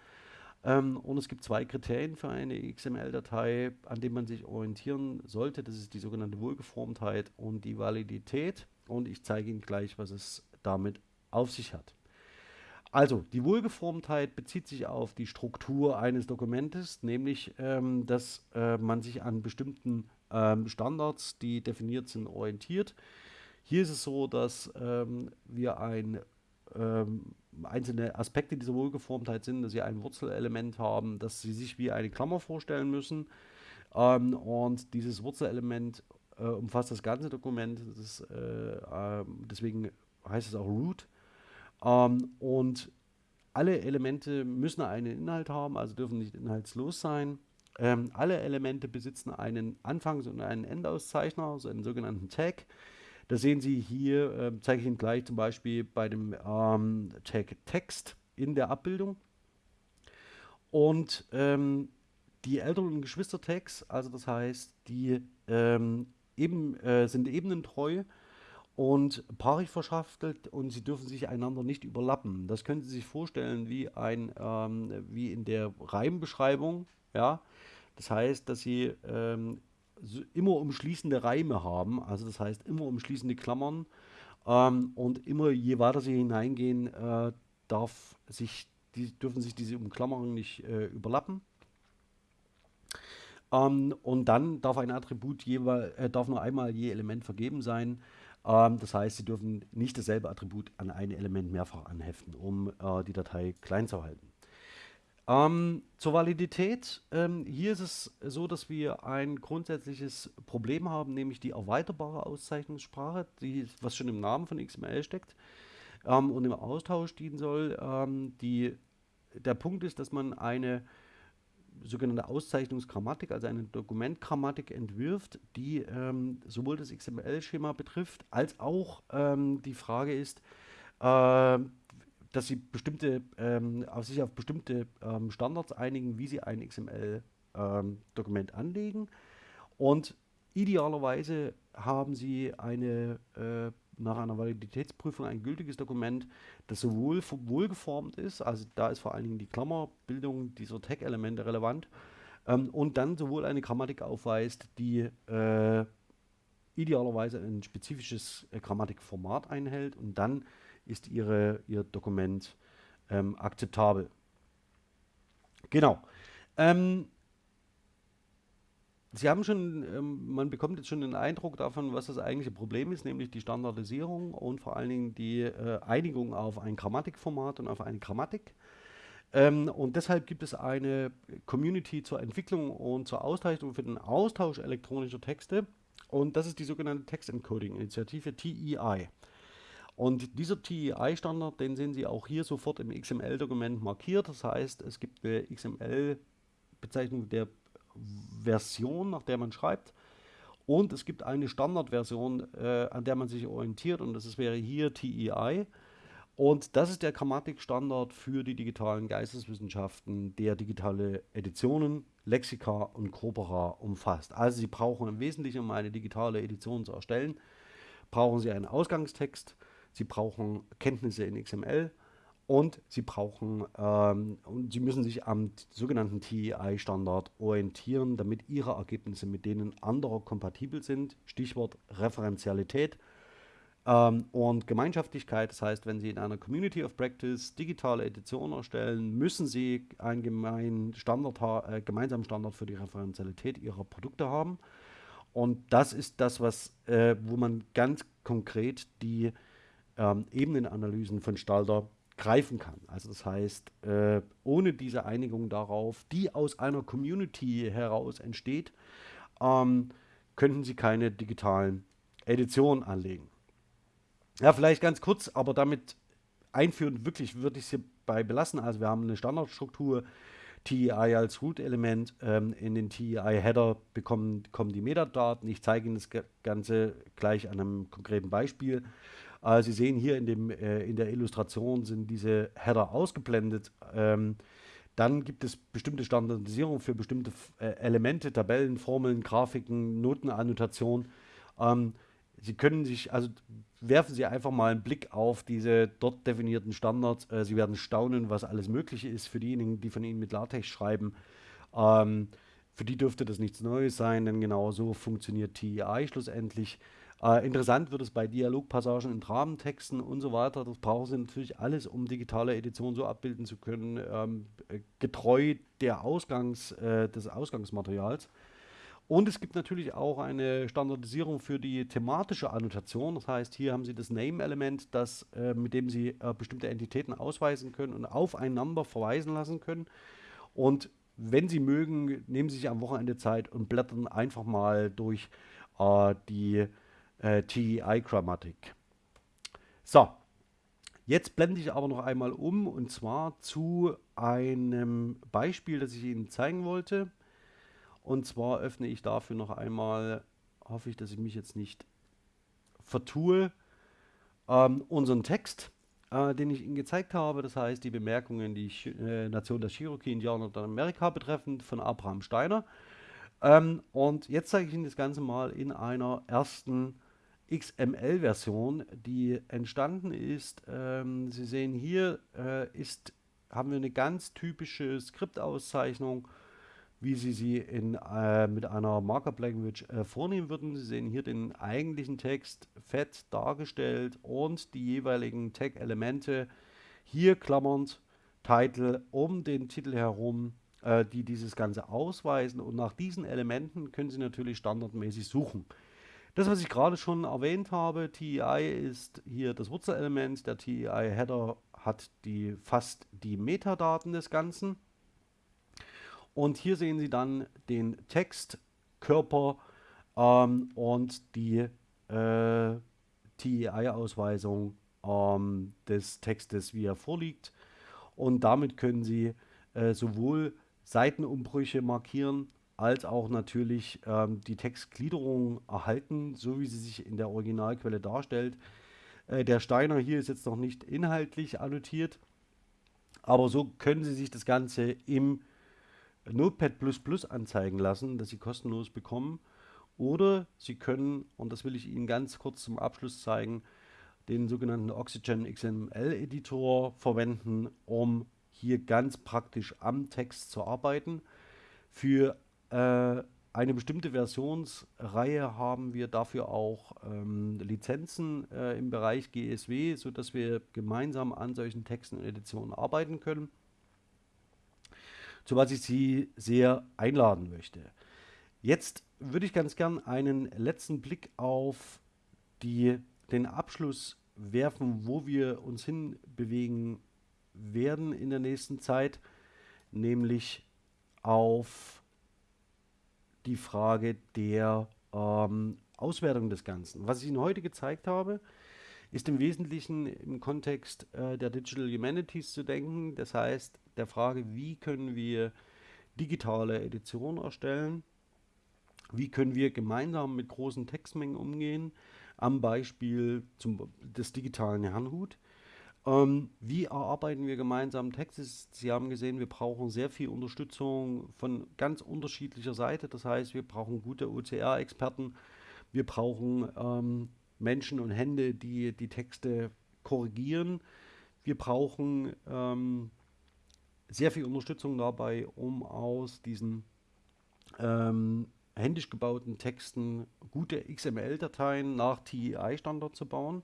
Ähm, und es gibt zwei Kriterien für eine XML-Datei, an denen man sich orientieren sollte. Das ist die sogenannte Wohlgeformtheit und die Validität. Und ich zeige Ihnen gleich, was es damit auf sich hat. Also, die Wohlgeformtheit bezieht sich auf die Struktur eines Dokumentes, nämlich, ähm, dass äh, man sich an bestimmten ähm, Standards, die definiert sind, orientiert. Hier ist es so, dass ähm, wir ein, ähm, einzelne Aspekte dieser Wohlgeformtheit sind, dass sie ein Wurzelelement haben, dass sie sich wie eine Klammer vorstellen müssen. Ähm, und dieses Wurzelelement äh, umfasst das ganze Dokument. Das ist, äh, äh, deswegen heißt es auch Root. Ähm, und alle Elemente müssen einen Inhalt haben, also dürfen nicht inhaltslos sein. Ähm, alle Elemente besitzen einen Anfangs- und einen Endauszeichner, also einen sogenannten Tag. Das sehen Sie hier, äh, zeige ich Ihnen gleich zum Beispiel bei dem ähm, Tag Text in der Abbildung. Und ähm, die und Geschwister-Tags, also das heißt, die ähm, eben, äh, sind ebenentreu und paarig verschachtelt und sie dürfen sich einander nicht überlappen. Das können Sie sich vorstellen wie ein ähm, wie in der Reimbeschreibung, ja. Das heißt, dass Sie ähm, so immer umschließende Reime haben, also das heißt immer umschließende Klammern ähm, und immer je weiter Sie hineingehen, äh, darf sich die, dürfen sich diese Umklammerungen nicht äh, überlappen. Ähm, und dann darf ein Attribut jeweils, äh, darf nur einmal je Element vergeben sein. Ähm, das heißt, Sie dürfen nicht dasselbe Attribut an ein Element mehrfach anheften, um äh, die Datei klein zu halten. Ähm, zur Validität. Ähm, hier ist es so, dass wir ein grundsätzliches Problem haben, nämlich die erweiterbare Auszeichnungssprache, die, was schon im Namen von XML steckt ähm, und im Austausch dienen soll. Ähm, die, der Punkt ist, dass man eine sogenannte Auszeichnungsgrammatik, also eine Dokumentgrammatik entwirft, die ähm, sowohl das XML-Schema betrifft, als auch ähm, die Frage ist, äh, dass sie bestimmte, ähm, sich auf bestimmte ähm, Standards einigen, wie sie ein XML-Dokument ähm, anlegen. Und idealerweise haben sie eine äh, nach einer Validitätsprüfung ein gültiges Dokument, das sowohl wohlgeformt ist, also da ist vor allen Dingen die Klammerbildung dieser Tag-Elemente relevant, ähm, und dann sowohl eine Grammatik aufweist, die äh, idealerweise ein spezifisches äh, Grammatikformat einhält und dann ist ihre, ihr Dokument ähm, akzeptabel. Genau. Ähm, Sie haben schon, ähm, man bekommt jetzt schon den Eindruck davon, was das eigentliche Problem ist, nämlich die Standardisierung und vor allen Dingen die äh, Einigung auf ein Grammatikformat und auf eine Grammatik. Ähm, und deshalb gibt es eine Community zur Entwicklung und zur Auszeichnung für den Austausch elektronischer Texte. Und das ist die sogenannte Text Encoding Initiative TEI. Und dieser TEI-Standard, den sehen Sie auch hier sofort im XML-Dokument markiert. Das heißt, es gibt eine XML-Bezeichnung der Version, nach der man schreibt. Und es gibt eine Standardversion, äh, an der man sich orientiert und das wäre hier TEI. Und das ist der Grammatikstandard für die digitalen Geisteswissenschaften, der digitale Editionen, Lexika und Corpora umfasst. Also Sie brauchen im Wesentlichen, um eine digitale Edition zu erstellen, brauchen Sie einen Ausgangstext, Sie brauchen Kenntnisse in XML und sie brauchen ähm, und sie müssen sich am sogenannten TEI-Standard orientieren, damit ihre Ergebnisse mit denen anderer kompatibel sind. Stichwort Referenzialität ähm, und Gemeinschaftlichkeit. Das heißt, wenn Sie in einer Community of Practice digitale Editionen erstellen, müssen Sie einen gemeinen Standard äh, gemeinsamen Standard für die Referenzialität Ihrer Produkte haben. Und das ist das, was, äh, wo man ganz konkret die ähm, Ebenenanalysen von Stalter greifen kann. Also das heißt, äh, ohne diese Einigung darauf, die aus einer Community heraus entsteht, ähm, könnten Sie keine digitalen Editionen anlegen. Ja, vielleicht ganz kurz, aber damit einführend wirklich würde ich es hierbei belassen. Also wir haben eine Standardstruktur, TEI als Root-Element. Ähm, in den TEI-Header bekommen kommen die Metadaten. Ich zeige Ihnen das Ganze gleich an einem konkreten Beispiel. Äh, Sie sehen hier in, dem, äh, in der Illustration sind diese Header ausgeblendet. Ähm, dann gibt es bestimmte Standardisierung für bestimmte äh, Elemente, Tabellen, Formeln, Grafiken, Notenannotation. Ähm, Sie können sich, also werfen Sie einfach mal einen Blick auf diese dort definierten Standards. Äh, Sie werden staunen, was alles möglich ist für diejenigen, die von Ihnen mit LaTeX schreiben. Ähm, für die dürfte das nichts Neues sein, denn genau so funktioniert TEI schlussendlich. Äh, interessant wird es bei Dialogpassagen in Dramentexten und so weiter. Das brauchen Sie natürlich alles, um digitale Edition so abbilden zu können, ähm, äh, getreu der Ausgangs, äh, des Ausgangsmaterials. Und es gibt natürlich auch eine Standardisierung für die thematische Annotation. Das heißt, hier haben Sie das Name-Element, äh, mit dem Sie äh, bestimmte Entitäten ausweisen können und aufeinander verweisen lassen können. Und wenn Sie mögen, nehmen Sie sich am Wochenende Zeit und blättern einfach mal durch äh, die äh, TEI-Grammatik. So, jetzt blende ich aber noch einmal um und zwar zu einem Beispiel, das ich Ihnen zeigen wollte. Und zwar öffne ich dafür noch einmal, hoffe ich, dass ich mich jetzt nicht vertue, ähm, unseren Text, äh, den ich Ihnen gezeigt habe. Das heißt, die Bemerkungen, die äh, Nation der Cherokee-Indianer Amerika betreffend von Abraham Steiner. Ähm, und jetzt zeige ich Ihnen das Ganze mal in einer ersten XML-Version, die entstanden ist. Ähm, Sie sehen hier äh, ist, haben wir eine ganz typische Skriptauszeichnung wie Sie sie in, äh, mit einer Markup Language äh, vornehmen würden. Sie sehen hier den eigentlichen Text fett dargestellt und die jeweiligen Tag-Elemente hier klammernd Title um den Titel herum, äh, die dieses Ganze ausweisen. Und nach diesen Elementen können Sie natürlich standardmäßig suchen. Das, was ich gerade schon erwähnt habe, TEI ist hier das Wurzelelement. Der TEI-Header hat die, fast die Metadaten des Ganzen. Und hier sehen Sie dann den Textkörper ähm, und die äh, TEI-Ausweisung ähm, des Textes, wie er vorliegt. Und damit können Sie äh, sowohl Seitenumbrüche markieren, als auch natürlich ähm, die Textgliederung erhalten, so wie sie sich in der Originalquelle darstellt. Äh, der Steiner hier ist jetzt noch nicht inhaltlich annotiert, aber so können Sie sich das Ganze im Notepad anzeigen lassen, das Sie kostenlos bekommen. Oder Sie können, und das will ich Ihnen ganz kurz zum Abschluss zeigen, den sogenannten Oxygen XML Editor verwenden, um hier ganz praktisch am Text zu arbeiten. Für äh, eine bestimmte Versionsreihe haben wir dafür auch ähm, Lizenzen äh, im Bereich GSW, sodass wir gemeinsam an solchen Texten und Editionen arbeiten können zu was ich Sie sehr einladen möchte. Jetzt würde ich ganz gern einen letzten Blick auf die, den Abschluss werfen, wo wir uns hinbewegen werden in der nächsten Zeit, nämlich auf die Frage der ähm, Auswertung des Ganzen. Was ich Ihnen heute gezeigt habe, ist im Wesentlichen im Kontext äh, der Digital Humanities zu denken. Das heißt, der Frage, wie können wir digitale Editionen erstellen, wie können wir gemeinsam mit großen Textmengen umgehen, am Beispiel zum, des digitalen Herrnhut. Ähm, wie erarbeiten wir gemeinsam Texte? Sie haben gesehen, wir brauchen sehr viel Unterstützung von ganz unterschiedlicher Seite. Das heißt, wir brauchen gute OCR-Experten, wir brauchen ähm, Menschen und Hände, die die Texte korrigieren. Wir brauchen ähm, sehr viel Unterstützung dabei, um aus diesen ähm, händisch gebauten Texten gute XML-Dateien nach TEI-Standard zu bauen.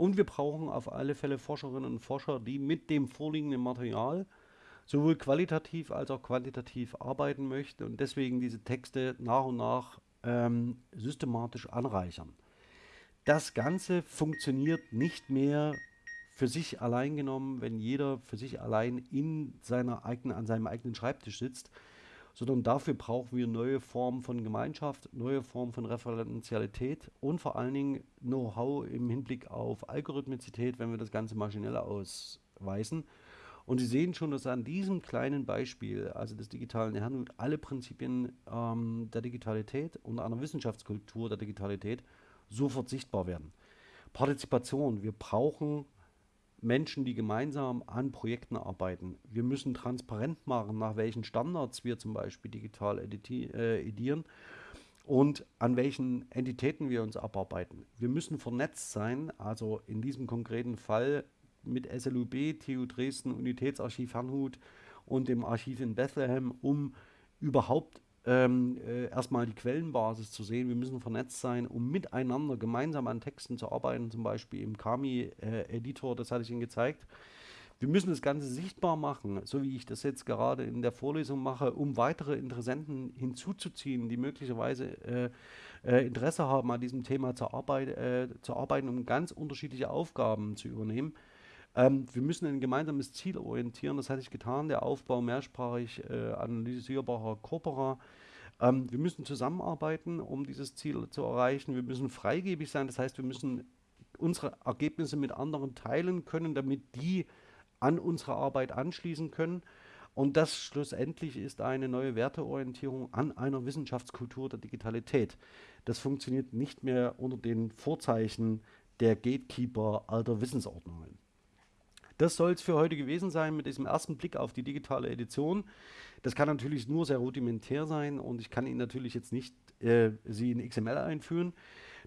Und wir brauchen auf alle Fälle Forscherinnen und Forscher, die mit dem vorliegenden Material sowohl qualitativ als auch quantitativ arbeiten möchten und deswegen diese Texte nach und nach ähm, systematisch anreichern. Das Ganze funktioniert nicht mehr für sich allein genommen, wenn jeder für sich allein in seiner eigenen, an seinem eigenen Schreibtisch sitzt, sondern dafür brauchen wir neue Formen von Gemeinschaft, neue Formen von Referenzialität und vor allen Dingen Know-how im Hinblick auf Algorithmizität, wenn wir das Ganze maschinell ausweisen. Und Sie sehen schon, dass an diesem kleinen Beispiel, also des digitalen Herrnhut, alle Prinzipien ähm, der Digitalität und einer Wissenschaftskultur der Digitalität sofort sichtbar werden. Partizipation, wir brauchen Menschen, die gemeinsam an Projekten arbeiten. Wir müssen transparent machen, nach welchen Standards wir zum Beispiel digital äh, edieren und an welchen Entitäten wir uns abarbeiten. Wir müssen vernetzt sein, also in diesem konkreten Fall mit SLUB, TU Dresden, Unitätsarchiv Herrnhut und dem Archiv in Bethlehem, um überhaupt ähm, äh, erstmal die Quellenbasis zu sehen. Wir müssen vernetzt sein, um miteinander gemeinsam an Texten zu arbeiten, zum Beispiel im Kami-Editor, äh, das hatte ich Ihnen gezeigt. Wir müssen das Ganze sichtbar machen, so wie ich das jetzt gerade in der Vorlesung mache, um weitere Interessenten hinzuzuziehen, die möglicherweise äh, äh, Interesse haben, an diesem Thema zu, Arbeit, äh, zu arbeiten, um ganz unterschiedliche Aufgaben zu übernehmen. Ähm, wir müssen ein gemeinsames Ziel orientieren, das hatte ich getan, der Aufbau mehrsprachig äh, analysierbarer Corpora. Ähm, wir müssen zusammenarbeiten, um dieses Ziel zu erreichen. Wir müssen freigebig sein, das heißt, wir müssen unsere Ergebnisse mit anderen teilen können, damit die an unsere Arbeit anschließen können. Und das schlussendlich ist eine neue Werteorientierung an einer Wissenschaftskultur der Digitalität. Das funktioniert nicht mehr unter den Vorzeichen der Gatekeeper alter Wissensordnungen. Das soll es für heute gewesen sein mit diesem ersten Blick auf die digitale Edition. Das kann natürlich nur sehr rudimentär sein und ich kann Ihnen natürlich jetzt nicht äh, Sie in XML einführen.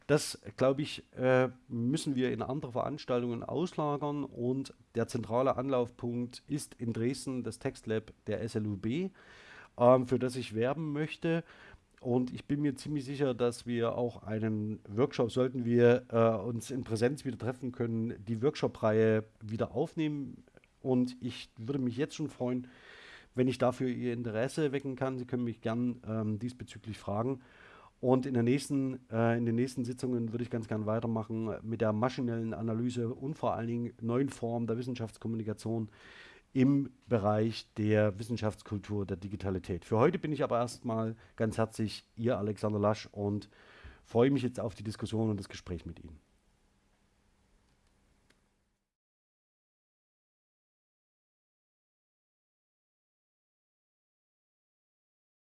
Das, glaube ich, äh, müssen wir in andere Veranstaltungen auslagern und der zentrale Anlaufpunkt ist in Dresden das Textlab der SLUB, ähm, für das ich werben möchte. Und ich bin mir ziemlich sicher, dass wir auch einen Workshop, sollten wir äh, uns in Präsenz wieder treffen können, die Workshop-Reihe wieder aufnehmen. Und ich würde mich jetzt schon freuen, wenn ich dafür Ihr Interesse wecken kann. Sie können mich gern ähm, diesbezüglich fragen. Und in, der nächsten, äh, in den nächsten Sitzungen würde ich ganz gern weitermachen mit der maschinellen Analyse und vor allen Dingen neuen Formen der Wissenschaftskommunikation, im Bereich der Wissenschaftskultur der Digitalität. Für heute bin ich aber erstmal ganz herzlich Ihr Alexander Lasch und freue mich jetzt auf die Diskussion und das Gespräch mit Ihnen.